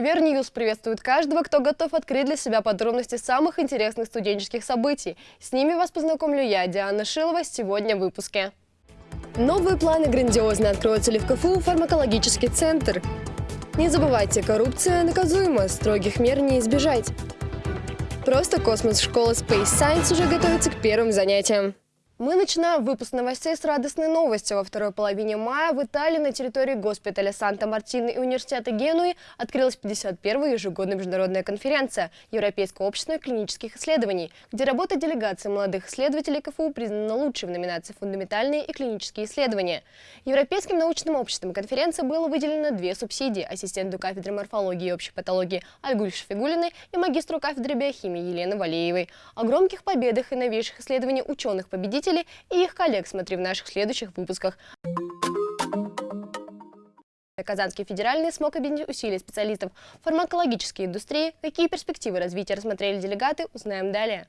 Универньюз приветствует каждого, кто готов открыть для себя подробности самых интересных студенческих событий. С ними вас познакомлю я, Диана Шилова, сегодня в выпуске. Новые планы грандиозны. Откроется ли в КФУ фармакологический центр? Не забывайте, коррупция наказуема, строгих мер не избежать. Просто космос школа Space Science уже готовится к первым занятиям. Мы начинаем выпуск новостей с радостной новостью. Во второй половине мая в Италии на территории госпиталя Санта-Мартино и университета Генуи открылась 51-я ежегодная международная конференция Европейского общества клинических исследований, где работа делегации молодых исследователей КФУ признана лучшей в номинации «Фундаментальные и клинические исследования». Европейским научным обществом конференции было выделено две субсидии – ассистенту кафедры морфологии и общей патологии Альгуль Шафигулиной и магистру кафедры биохимии Елены Валеевой. О громких победах и новейших исследованиях ученых-победителей слушателей и их коллег смотри в наших следующих выпусках. Казанский федеральный смог объединить усилия специалистов фармакологической индустрии. Какие перспективы развития рассмотрели делегаты, узнаем далее.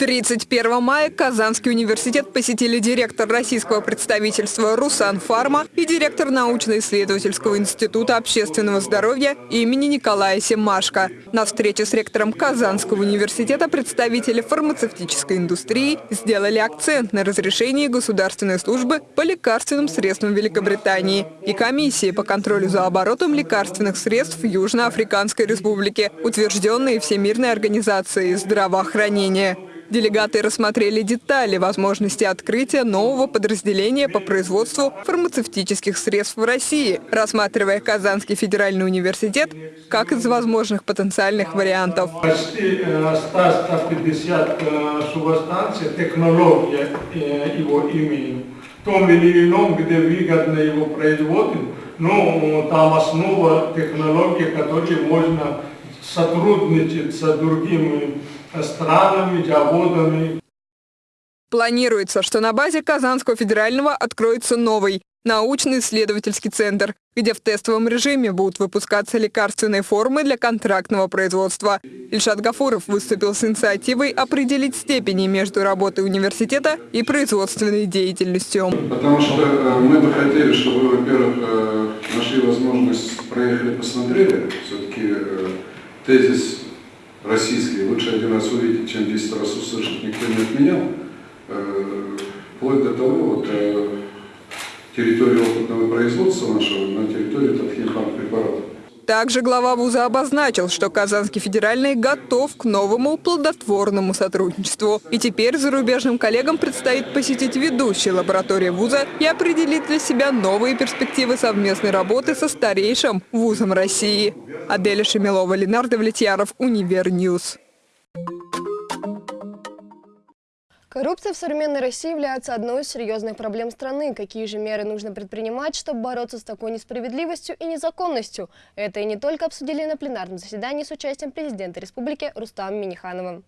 31 мая Казанский университет посетили директор российского представительства «Русан Фарма» и директор научно-исследовательского института общественного здоровья имени Николая Семашко. На встрече с ректором Казанского университета представители фармацевтической индустрии сделали акцент на разрешении государственной службы по лекарственным средствам Великобритании и комиссии по контролю за оборотом лекарственных средств Южноафриканской республике, утвержденные Всемирной организацией здравоохранения. Делегаты рассмотрели детали возможности открытия нового подразделения по производству фармацевтических средств в России, рассматривая Казанский федеральный университет как из возможных потенциальных вариантов. Почти 150 субстанций, технология его имени. В том или ином, где выгодно его производить, но там основа технологии, которой можно сотрудничать с другими странами, заводами. Планируется, что на базе Казанского федерального откроется новый научно-исследовательский центр, где в тестовом режиме будут выпускаться лекарственные формы для контрактного производства. Ильшат Гафуров выступил с инициативой определить степени между работой университета и производственной деятельностью. Потому что э, мы бы хотели, чтобы вы, во-первых, э, нашли возможность, проехали, посмотрели. Все-таки э, тезис российский лучше один раз увидеть, чем 10 раз услышать, никто не отменял. Э, вплоть до того, вот, э, территории опытного производства нашего на территории Татхинфарм препаратов. Также глава вуза обозначил, что Казанский федеральный готов к новому плодотворному сотрудничеству. И теперь зарубежным коллегам предстоит посетить ведущие лаборатории вуза и определить для себя новые перспективы совместной работы со старейшим вузом России. Аделя Шамилова, Ленар Давлетьяров, Универньюз. Коррупция в современной России является одной из серьезных проблем страны. Какие же меры нужно предпринимать, чтобы бороться с такой несправедливостью и незаконностью? Это и не только обсудили на пленарном заседании с участием президента республики Рустама Минниханова.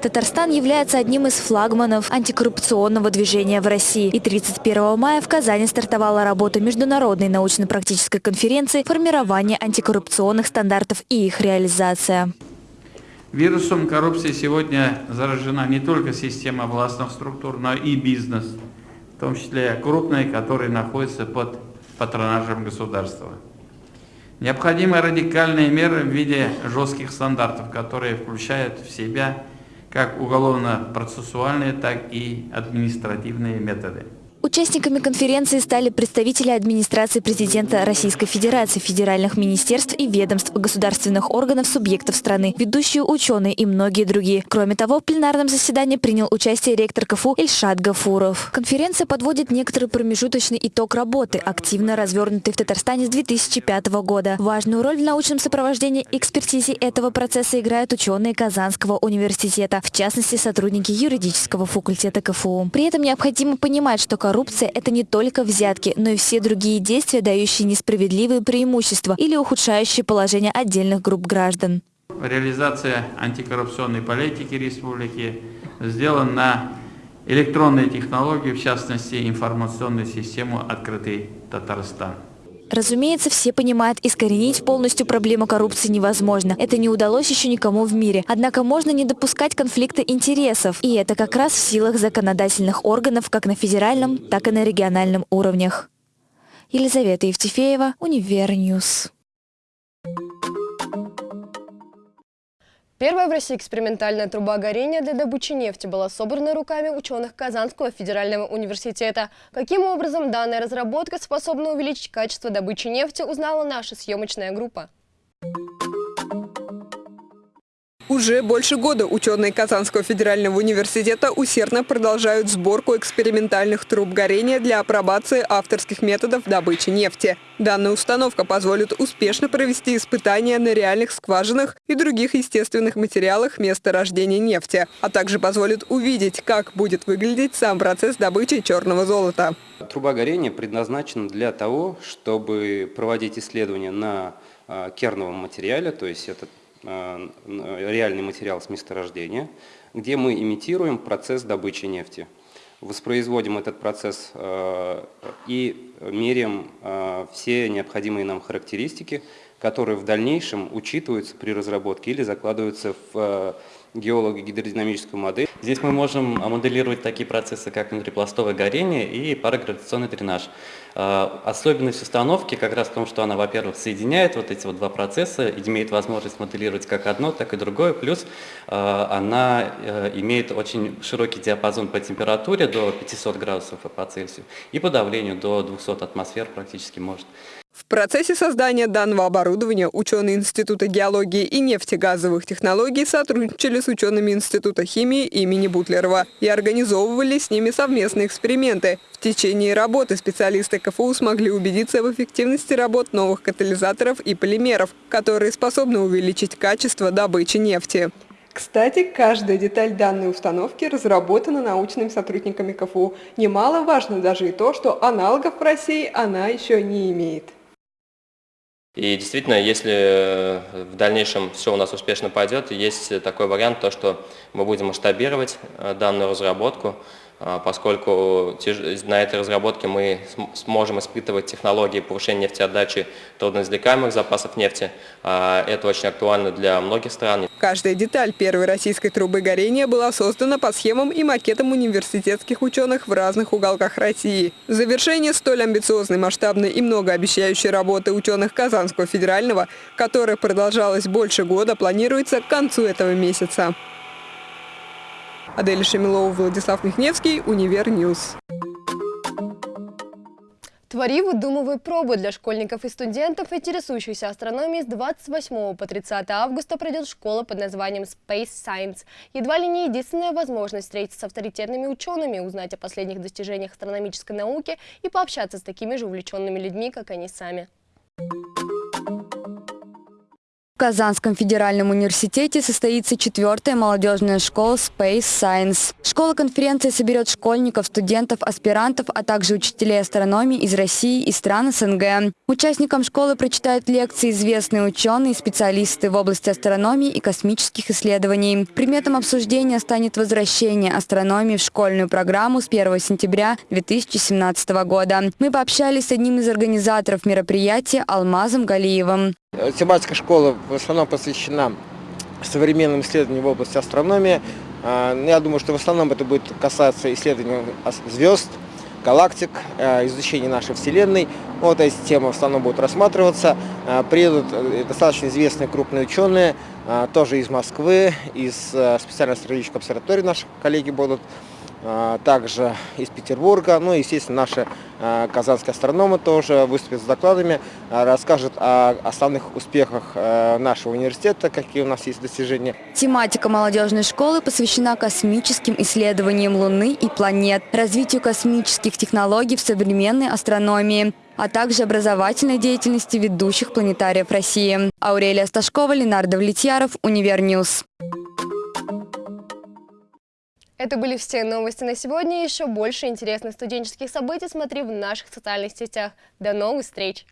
Татарстан является одним из флагманов антикоррупционного движения в России. И 31 мая в Казани стартовала работа Международной научно-практической конференции «Формирование антикоррупционных стандартов и их реализация». Вирусом коррупции сегодня заражена не только система властных структур, но и бизнес, в том числе крупные, которые находятся под патронажем государства. Необходимы радикальные меры в виде жестких стандартов, которые включают в себя как уголовно-процессуальные, так и административные методы. Участниками конференции стали представители администрации президента Российской Федерации, федеральных министерств и ведомств, государственных органов субъектов страны, ведущие ученые и многие другие. Кроме того, в пленарном заседании принял участие ректор КФУ Ильшат Гафуров. Конференция подводит некоторый промежуточный итог работы, активно развернутый в Татарстане с 2005 года. Важную роль в научном сопровождении экспертизе этого процесса играют ученые Казанского университета, в частности, сотрудники юридического факультета КФУ. При этом необходимо понимать, что коррупция – это не только взятки, но и все другие действия, дающие несправедливые преимущества или ухудшающие положение отдельных групп граждан. Реализация антикоррупционной политики республики сделана на электронные технологии, в частности информационную систему «Открытый Татарстан». Разумеется, все понимают, искоренить полностью проблему коррупции невозможно. Это не удалось еще никому в мире. Однако можно не допускать конфликта интересов. И это как раз в силах законодательных органов как на федеральном, так и на региональном уровнях. Елизавета Евтефеева, Универньюз. Первая в России экспериментальная труба горения для добычи нефти была собрана руками ученых Казанского федерального университета. Каким образом данная разработка способна увеличить качество добычи нефти, узнала наша съемочная группа. Уже больше года ученые Казанского федерального университета усердно продолжают сборку экспериментальных труб горения для апробации авторских методов добычи нефти. Данная установка позволит успешно провести испытания на реальных скважинах и других естественных материалах месторождения нефти, а также позволит увидеть, как будет выглядеть сам процесс добычи черного золота. Труба горения предназначена для того, чтобы проводить исследования на а, керновом материале, то есть это Э, реальный материал с месторождения, где мы имитируем процесс добычи нефти. Воспроизводим этот процесс э, и меряем э, все необходимые нам характеристики, которые в дальнейшем учитываются при разработке или закладываются в геолого-гидродинамическую модель. Здесь мы можем моделировать такие процессы, как внутрипластовое горение и парагравитационный дренаж. А, особенность установки как раз в том, что она, во-первых, соединяет вот эти вот два процесса, имеет возможность моделировать как одно, так и другое, плюс а, она э, имеет очень широкий диапазон по температуре до 500 градусов по Цельсию и по давлению до 200 атмосфер практически может. В процессе создания данного оборудования ученые Института геологии и нефтегазовых технологий сотрудничали с учеными Института химии имени Бутлерова и организовывали с ними совместные эксперименты. В течение работы специалисты КФУ смогли убедиться в эффективности работ новых катализаторов и полимеров, которые способны увеличить качество добычи нефти. Кстати, каждая деталь данной установки разработана научными сотрудниками КФУ. Немаловажно даже и то, что аналогов в России она еще не имеет. И действительно, если э, в дальнейшем все у нас успешно пойдет, есть такой вариант, то, что мы будем масштабировать э, данную разработку, поскольку на этой разработке мы сможем испытывать технологии повышения нефтеотдачи трудноизвлекаемых запасов нефти. А, это очень актуально для многих стран. Каждая деталь первой российской трубы горения была создана по схемам и макетам университетских ученых в разных уголках России. Завершение столь амбициозной, масштабной и многообещающей работы ученых Казанского федерального, которая продолжалась больше года, планируется к концу этого месяца. Адель Шамилова, Владислав Михневский, Универньюз. Твори выдумывай пробы для школьников и студентов, интересующихся астрономией с 28 по 30 августа пройдет школа под названием Space Science. Едва ли не единственная возможность встретиться с авторитетными учеными, узнать о последних достижениях астрономической науки и пообщаться с такими же увлеченными людьми, как они сами. В Казанском федеральном университете состоится четвертая молодежная школа Space Science. Школа конференции соберет школьников, студентов, аспирантов, а также учителей астрономии из России и стран СНГ. Участникам школы прочитают лекции известные ученые и специалисты в области астрономии и космических исследований. Предметом обсуждения станет возвращение астрономии в школьную программу с 1 сентября 2017 года. Мы пообщались с одним из организаторов мероприятия Алмазом Галиевым. Тематика школы в основном посвящена современным исследованиям в области астрономии. А, ну, я думаю, что в основном это будет касаться исследований звезд, галактик, а, изучения нашей Вселенной. Вот эти темы в основном будут рассматриваться. А, приедут э, достаточно известные крупные ученые, тоже из Москвы, из специальной астрофизической обсерватории наши коллеги будут. А, также из Петербурга. Ну и, естественно, наши а, казанские астрономы тоже выступят с докладами, а, расскажут о основных успехах нашего университета, какие у нас есть достижения. Тематика молодежной школы посвящена космическим исследованиям Луны и планет, развитию космических технологий в современной астрономии а также образовательной деятельности ведущих планетариев России. Аурелия Сташкова, Ленар Давлетьяров, Универньюз. Это были все новости на сегодня. Еще больше интересных студенческих событий смотри в наших социальных сетях. До новых встреч!